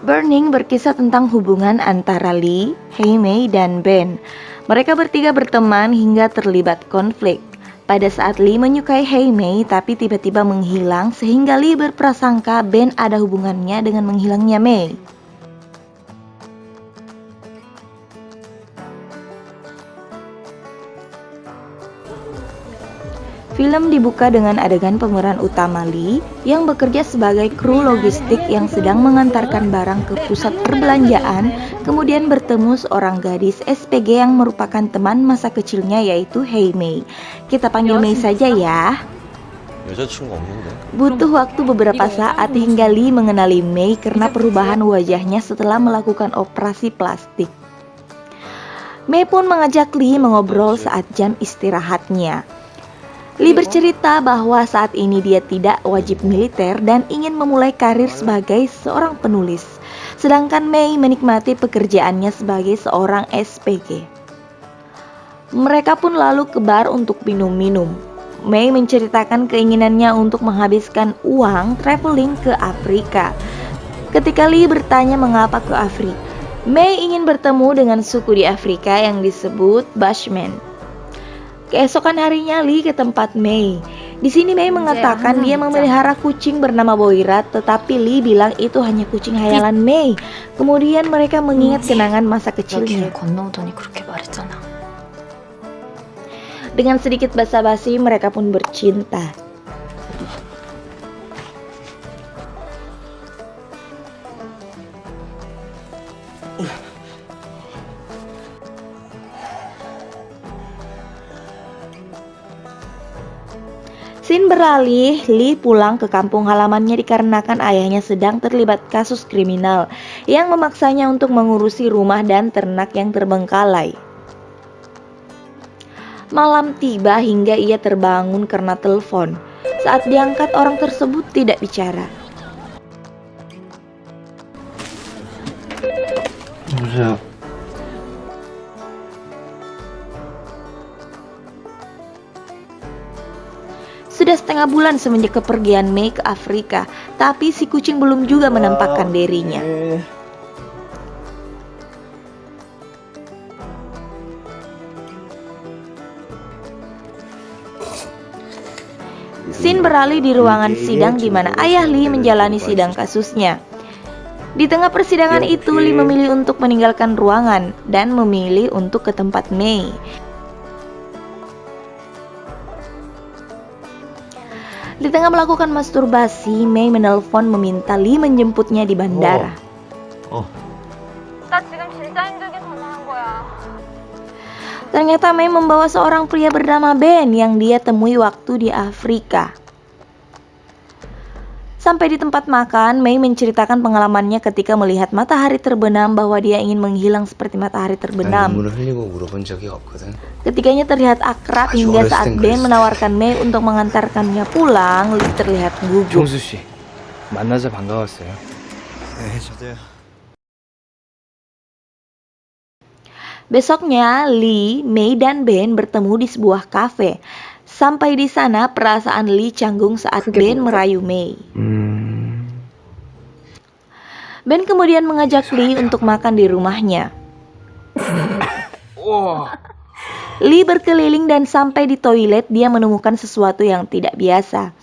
Burning berkisah tentang hubungan antara Lee, Mei, dan Ben. Mereka bertiga berteman hingga terlibat konflik. Pada saat Lee menyukai Mei, tapi tiba-tiba menghilang sehingga Lee berprasangka Ben ada hubungannya dengan menghilangnya Mei. Film dibuka dengan adegan pemeran utama Lee yang bekerja sebagai kru logistik yang sedang mengantarkan barang ke pusat perbelanjaan, kemudian bertemu seorang gadis SPG yang merupakan teman masa kecilnya yaitu Hei Mei. Kita panggil Mei saja ya. Butuh waktu beberapa saat hingga Lee mengenali Mei karena perubahan wajahnya setelah melakukan operasi plastik. Mei pun mengajak Lee mengobrol saat jam istirahatnya. Lee bercerita bahwa saat ini dia tidak wajib militer dan ingin memulai karir sebagai seorang penulis. Sedangkan Mei menikmati pekerjaannya sebagai seorang SPG. Mereka pun lalu ke bar untuk minum-minum. Mei menceritakan keinginannya untuk menghabiskan uang traveling ke Afrika. Ketika Lee bertanya mengapa ke Afrika, Mei ingin bertemu dengan suku di Afrika yang disebut Bushmen. Keesokan harinya Lee ke tempat Mei. Di sini Mei mengatakan dia memelihara kucing bernama Boirat, tetapi Lee bilang itu hanya kucing hayalan Mei. Kemudian mereka mengingat kenangan masa kecilnya. Dengan sedikit basa-basi mereka pun bercinta. Sin beralih, Lee pulang ke kampung halamannya dikarenakan ayahnya sedang terlibat kasus kriminal yang memaksanya untuk mengurusi rumah dan ternak yang terbengkalai. Malam tiba hingga ia terbangun karena telepon. Saat diangkat orang tersebut tidak bicara. Sudah setengah bulan semenjak kepergian Mei ke Afrika, tapi si kucing belum juga menampakkan dirinya. Sin beralih di ruangan sidang di mana ayah Lee menjalani sidang kasusnya. Di tengah persidangan itu, Lee memilih untuk meninggalkan ruangan dan memilih untuk ke tempat Mei. Di tengah melakukan masturbasi, Mei menelpon meminta Lee menjemputnya di bandara. Oh. oh. Ternyata Mei membawa seorang pria bernama Ben yang dia temui waktu di Afrika. Sampai di tempat makan, Mei menceritakan pengalamannya ketika melihat matahari terbenam bahwa dia ingin menghilang seperti matahari terbenam. Ketiganya terlihat akrab hingga saat Ben menawarkan Mei untuk mengantarkannya pulang, Lee terlihat gugup. Besoknya, Lee, Mei, dan Ben bertemu di sebuah kafe. Sampai di sana, perasaan Lee canggung saat Ben merayu Mei. Hmm. Ben kemudian mengajak Lee untuk makan di rumahnya. Lee berkeliling dan sampai di toilet dia menemukan sesuatu yang tidak biasa.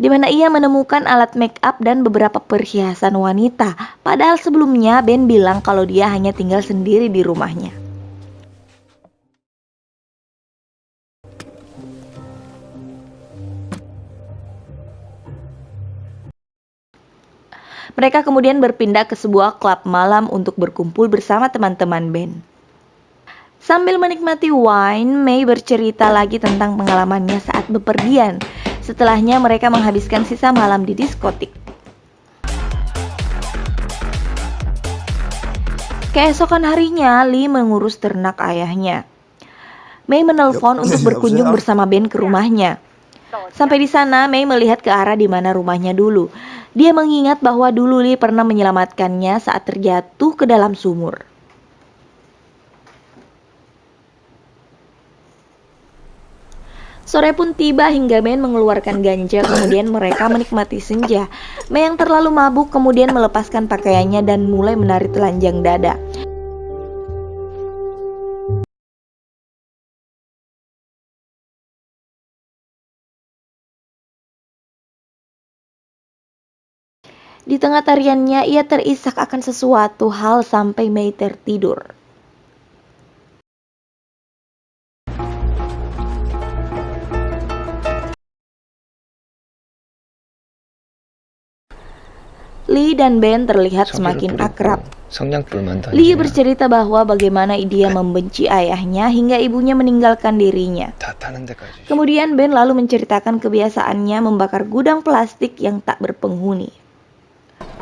Di mana ia menemukan alat make up dan beberapa perhiasan wanita. Padahal sebelumnya Ben bilang kalau dia hanya tinggal sendiri di rumahnya. Mereka kemudian berpindah ke sebuah klub malam untuk berkumpul bersama teman-teman band. Sambil menikmati wine, Mei bercerita lagi tentang pengalamannya saat bepergian. Setelahnya mereka menghabiskan sisa malam di diskotik. Keesokan harinya, Lee mengurus ternak ayahnya. Mei menelpon untuk berkunjung bersama Ben ke rumahnya. Sampai di sana, Mei melihat ke arah di mana rumahnya dulu. Dia mengingat bahwa dulu Lee pernah menyelamatkannya saat terjatuh ke dalam sumur. Sore pun tiba hingga Ben mengeluarkan ganja, kemudian mereka menikmati senja. Mei yang terlalu mabuk kemudian melepaskan pakaiannya dan mulai menari telanjang dada. Di tengah tariannya, ia terisak akan sesuatu hal sampai Mei tertidur. Lee dan Ben terlihat semakin akrab. Lee bercerita bahwa bagaimana dia membenci ayahnya hingga ibunya meninggalkan dirinya. Kemudian Ben lalu menceritakan kebiasaannya membakar gudang plastik yang tak berpenghuni.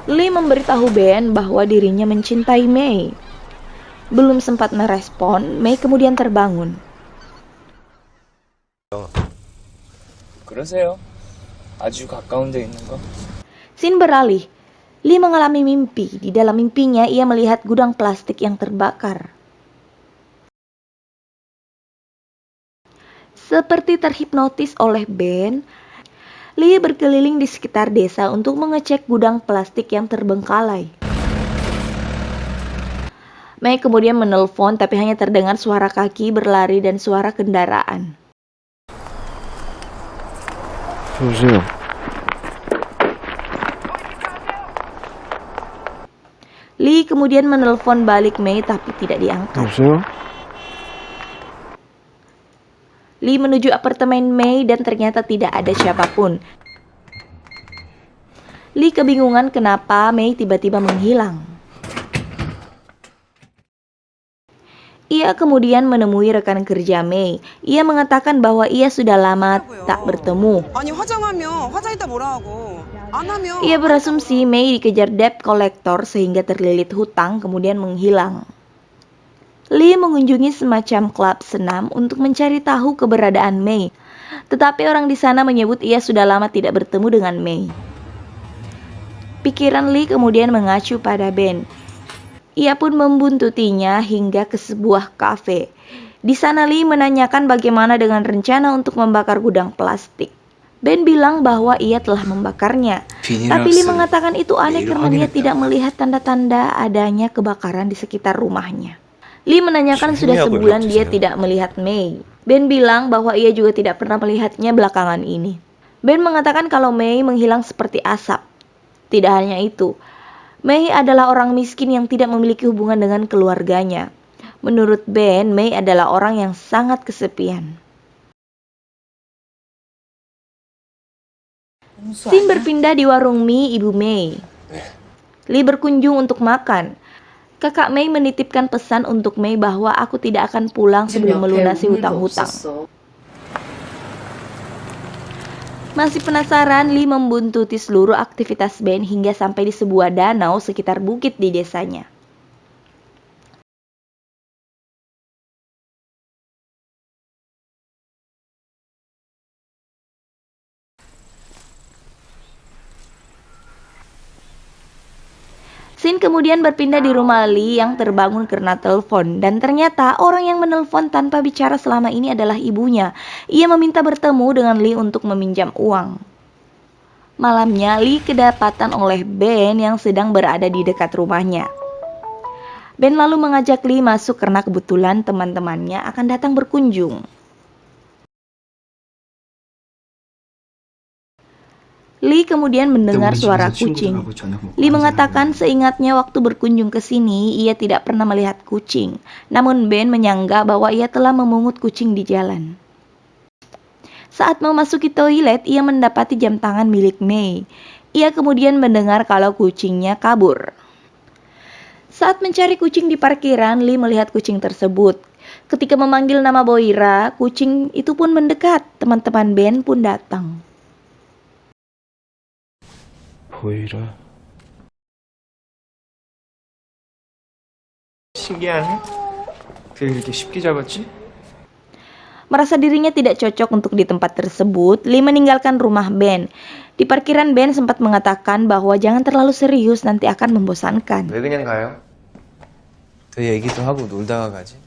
Lee memberitahu Ben bahwa dirinya mencintai Mei. Belum sempat merespon, Mei kemudian terbangun. Sin beralih. Lee mengalami mimpi. Di dalam mimpinya, ia melihat gudang plastik yang terbakar. Seperti terhipnotis oleh Ben, Lee berkeliling di sekitar desa untuk mengecek gudang plastik yang terbengkalai. Mei kemudian menelpon tapi hanya terdengar suara kaki berlari dan suara kendaraan. Fuzil. Lee kemudian menelpon balik Mei tapi tidak diangkat. Lee menuju apartemen Mei dan ternyata tidak ada siapa pun. Lee kebingungan kenapa Mei tiba-tiba menghilang. Ia kemudian menemui rekan kerja Mei. Ia mengatakan bahwa ia sudah lama tak bertemu. Ia berasumsi Mei dikejar debt collector sehingga terlilit hutang kemudian menghilang. Lee mengunjungi semacam klub senam untuk mencari tahu keberadaan Mei. Tetapi orang di sana menyebut ia sudah lama tidak bertemu dengan Mei. Pikiran Lee kemudian mengacu pada Ben. Ia pun membuntutinya hingga ke sebuah kafe. Di sana Lee menanyakan bagaimana dengan rencana untuk membakar gudang plastik. Ben bilang bahwa ia telah membakarnya. Tapi Lee mengatakan itu aneh karena dia tidak melihat tanda-tanda adanya kebakaran di sekitar rumahnya. Lee menanyakan sudah sebulan dia tidak melihat Mei. Ben bilang bahwa ia juga tidak pernah melihatnya belakangan ini. Ben mengatakan kalau Mei menghilang seperti asap. Tidak hanya itu, Mei adalah orang miskin yang tidak memiliki hubungan dengan keluarganya. Menurut Ben, Mei adalah orang yang sangat kesepian. Sin berpindah di warung mie Ibu Mei. Lee berkunjung untuk makan. Kakak Mei menitipkan pesan untuk Mei bahwa aku tidak akan pulang sebelum melunasi hutang-hutang. Masih penasaran, Lee membuntuti seluruh aktivitas Ben hingga sampai di sebuah danau sekitar bukit di desanya. Sin kemudian berpindah di rumah Lee yang terbangun karena telepon dan ternyata orang yang menelpon tanpa bicara selama ini adalah ibunya. Ia meminta bertemu dengan Lee untuk meminjam uang. Malamnya Lee kedapatan oleh Ben yang sedang berada di dekat rumahnya. Ben lalu mengajak Lee masuk karena kebetulan teman-temannya akan datang berkunjung. Lee kemudian mendengar suara kucing. Lee mengatakan seingatnya waktu berkunjung ke sini, ia tidak pernah melihat kucing. Namun Ben menyangka bahwa ia telah memungut kucing di jalan. Saat memasuki toilet, ia mendapati jam tangan milik Mei. Ia kemudian mendengar kalau kucingnya kabur. Saat mencari kucing di parkiran, Lee melihat kucing tersebut. Ketika memanggil nama Boira, kucing itu pun mendekat. Teman-teman Ben pun datang. 보이라. 신기하네. 그 이렇게 쉽게 잡았지? Merasa dirinya tidak cocok untuk di tempat tersebut, Lee meninggalkan rumah Ben. Di parkiran Ben sempat mengatakan bahwa jangan terlalu serius nanti akan membosankan. 왜 그냥 가요? 더 얘기도 하고 놀다가 가지.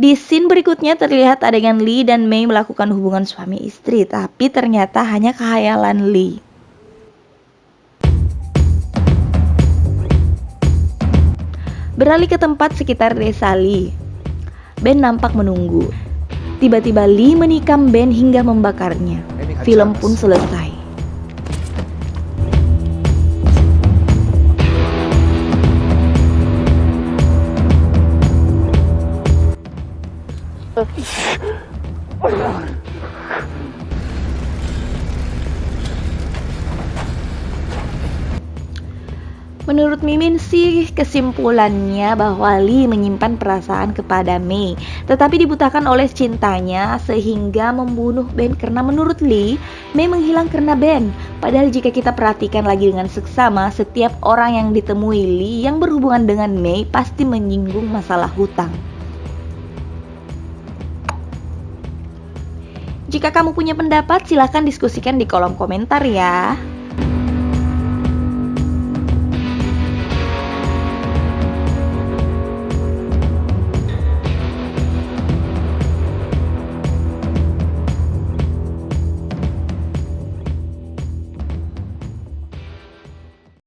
Di scene berikutnya terlihat adegan Lee dan Mei melakukan hubungan suami istri, tapi ternyata hanya khayalan Lee. Beralih ke tempat sekitar desa Lee. Ben nampak menunggu. Tiba-tiba Lee menikam Ben hingga membakarnya. Film pun selesai. Mimin sih kesimpulannya bahwa Lee menyimpan perasaan kepada Mei Tetapi dibutakan oleh cintanya sehingga membunuh Ben Karena menurut Lee, Mei menghilang karena Ben. Padahal jika kita perhatikan lagi dengan seksama Setiap orang yang ditemui Lee yang berhubungan dengan Mei pasti menyinggung masalah hutang. Jika kamu punya pendapat silahkan diskusikan di kolom komentar ya